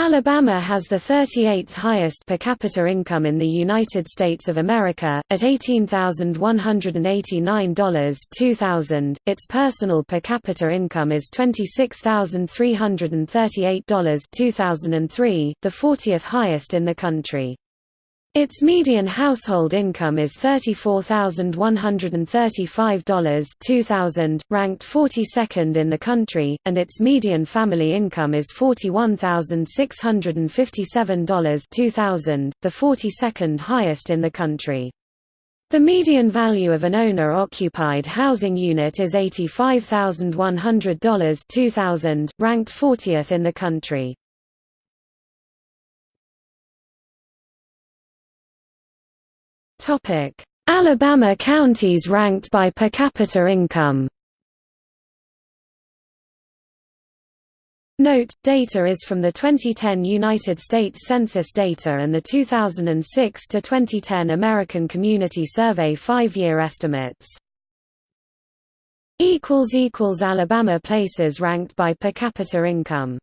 Alabama has the 38th highest per capita income in the United States of America, at $18,189 2000. Its personal per capita income is $26,338 2003, the 40th highest in the country. Its median household income is $34,135 2000, ranked 42nd in the country, and its median family income is $41,657 2000, the 42nd highest in the country. The median value of an owner-occupied housing unit is $85,100 2000, ranked 40th in the country. Alabama counties ranked by per capita income. Note, data is from the 2010 United States Census data and the 2006 to 2010 American Community Survey five-year estimates. Alabama places ranked by per capita income